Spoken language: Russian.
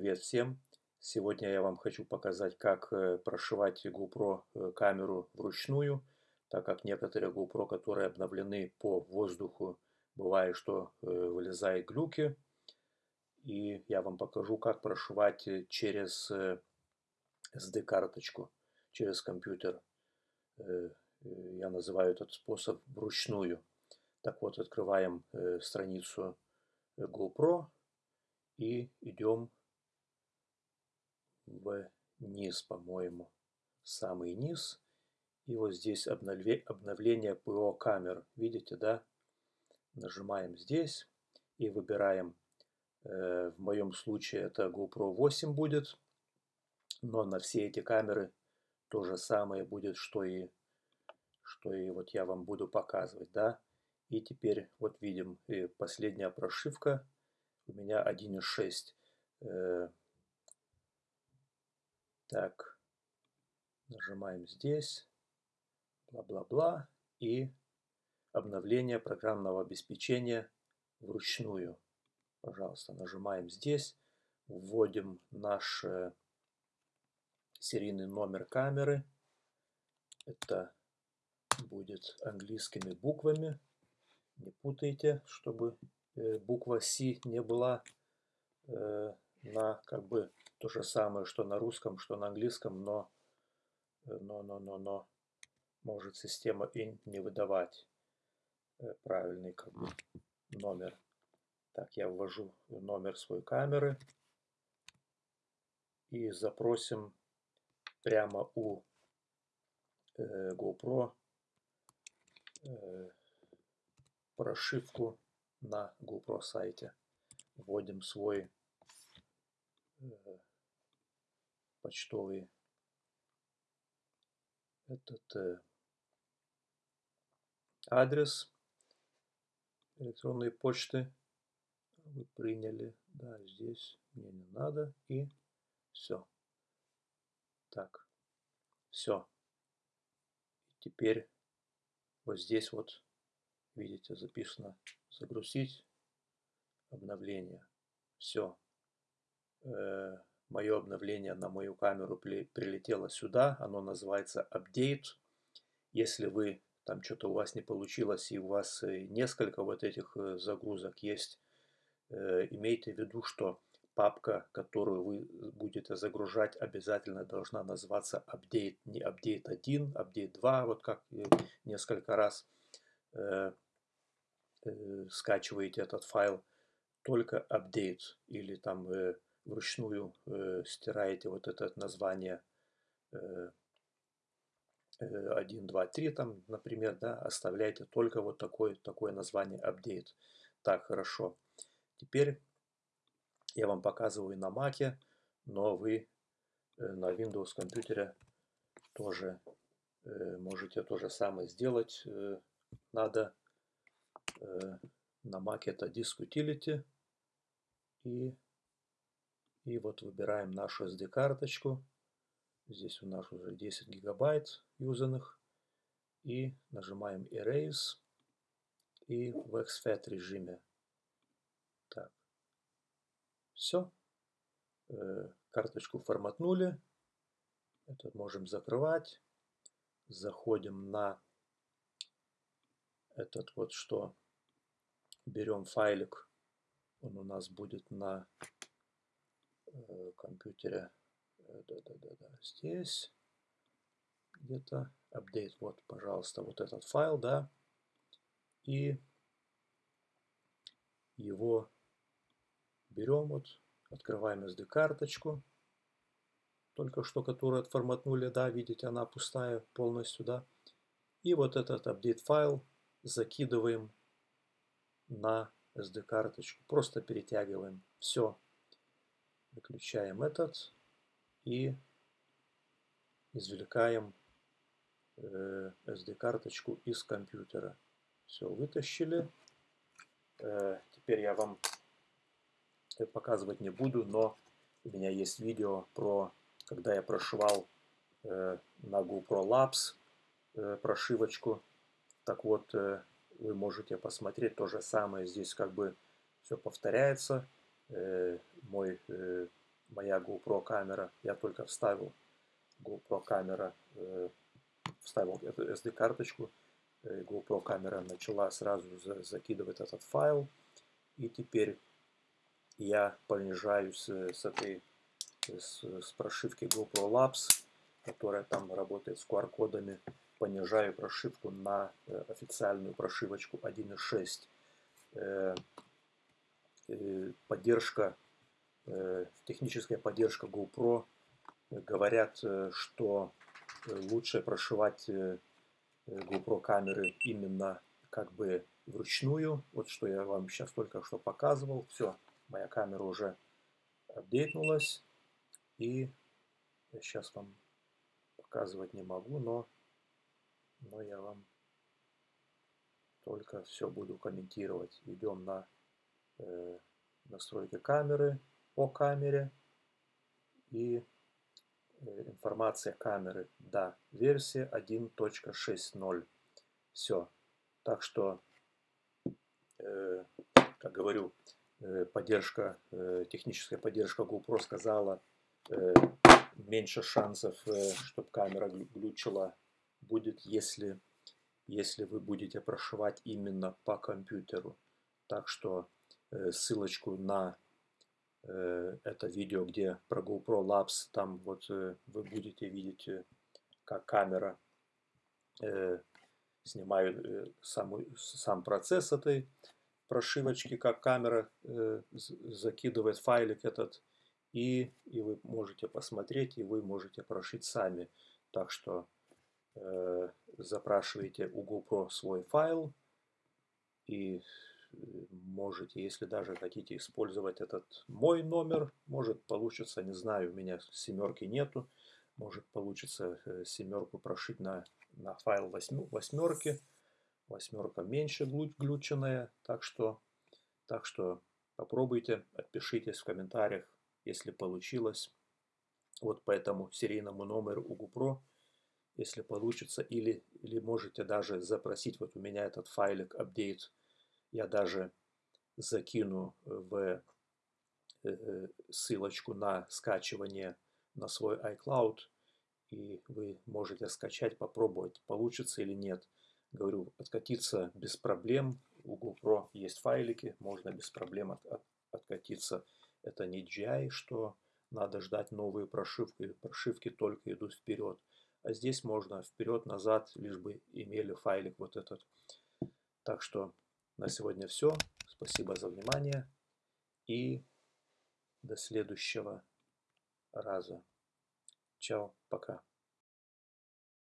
Привет всем! Сегодня я вам хочу показать, как э, прошивать GoPro э, камеру вручную, так как некоторые GoPro, которые обновлены по воздуху, бывает, что э, вылезают глюки. И я вам покажу, как прошивать через SD-карточку, через компьютер. Я называю этот способ вручную. Так вот, открываем страницу GoPro и идем вниз, по-моему, самый низ. И вот здесь обновление ПО камер. Видите, да? Нажимаем здесь и выбираем. Э, в моем случае это GoPro 8 будет. Но на все эти камеры то же самое будет, что и, что и вот я вам буду показывать, да? И теперь вот видим э, последняя прошивка у меня 1.6. Так, нажимаем здесь, бла-бла-бла, и обновление программного обеспечения вручную. Пожалуйста, нажимаем здесь, вводим наш э, серийный номер камеры. Это будет английскими буквами. Не путайте, чтобы э, буква C не была э, на как бы то же самое, что на русском, что на английском, но, э, но, но, но, но может система и не выдавать э, правильный как бы, номер. Так, я ввожу номер своей камеры и запросим прямо у э, GoPro э, прошивку на GoPro сайте. Вводим свой почтовый этот э, адрес электронной почты вы приняли. Да, здесь мне не надо. И все. Так, все. теперь вот здесь вот, видите, записано загрузить обновление. Все. Э, мое обновление на мою камеру прилетело сюда, оно называется Update. Если вы там что-то у вас не получилось и у вас э, несколько вот этих э, загрузок есть, э, имейте в виду, что папка, которую вы будете загружать, обязательно должна называться Update, не Update 1, Update 2, вот как несколько раз скачиваете этот файл, только Update или там вручную э, стираете вот это название э, 1, 2, 3, там, например, да, оставляйте только вот такое, такое название update. Так, хорошо. Теперь я вам показываю на Mac, но вы э, на Windows компьютере тоже э, можете то же самое сделать. Э, надо на Mac это Disk Utility и и вот выбираем нашу SD-карточку. Здесь у нас уже 10 гигабайт юзанных. И нажимаем Erase. И в exFAT режиме. Так. Все. Э, карточку форматнули. Это можем закрывать. Заходим на этот вот что. Берем файлик. Он у нас будет на компьютере. Да-да-да-да. Э, Здесь где-то апдейт. Вот, пожалуйста, вот этот файл, да. И его берем, вот, открываем SD-карточку. Только что, которую отформатнули, да, видите, она пустая полностью, да. И вот этот апдейт файл закидываем на SD-карточку. Просто перетягиваем. Все. Выключаем этот и извлекаем э, SD-карточку из компьютера. Все, вытащили. Э, теперь я вам показывать не буду, но у меня есть видео про, когда я прошивал э, на GoPro Labs э, прошивочку. Так вот, э, вы можете посмотреть то же самое. Здесь как бы все повторяется. Э, мой э, моя GoPro камера, я только вставил GoPro камера, э, вставил эту SD-карточку, GoPro камера начала сразу за, закидывать этот файл, и теперь я понижаюсь с этой с, с прошивки GoPro Labs, которая там работает с QR-кодами, понижаю прошивку на официальную прошивочку 1.6. Э, поддержка, э, техническая поддержка GoPro говорят, э, что лучше прошивать GoPro камеры именно как бы вручную. Вот что я вам сейчас только что показывал. Все, моя камера уже апдейтнулась. И я сейчас вам показывать не могу, но, но я вам только все буду комментировать. Идем на настройки камеры, по камере и э, информация камеры. Да, версия 1.6.0. Все. Так что, э, как говорю, э, поддержка, э, техническая поддержка GoPro сказала, Э, меньше шансов, э, чтобы камера глючила будет, если, если вы будете прошивать именно по компьютеру. Так что э, ссылочку на это видео, где про GoPro Labs, там вот вы будете видеть, как камера снимает саму, сам процесс этой прошивочки, как камера закидывает файлик этот. И, и вы можете посмотреть, и вы можете прошить сами. Так что э, запрашиваете у GoPro свой файл. И э, можете, если даже хотите использовать этот мой номер, может получится, не знаю, у меня семерки нету, может получится э, семерку прошить на, на файл восьмерки, восьмерка меньше глюченная, так что, так что попробуйте, отпишитесь в комментариях, если получилось. Вот по этому серийному номеру у GoPro, если получится, или, или можете даже запросить, вот у меня этот файлик update, я даже закину в э, э, ссылочку на скачивание на свой iCloud, и вы можете скачать, попробовать, получится или нет. Говорю, откатиться без проблем. У GoPro есть файлики, можно без проблем от, от, откатиться это не GI, что надо ждать новые прошивки. Прошивки только идут вперед. А здесь можно вперед-назад, лишь бы имели файлик вот этот. Так что на сегодня все. Спасибо за внимание. И до следующего раза. Чао, пока.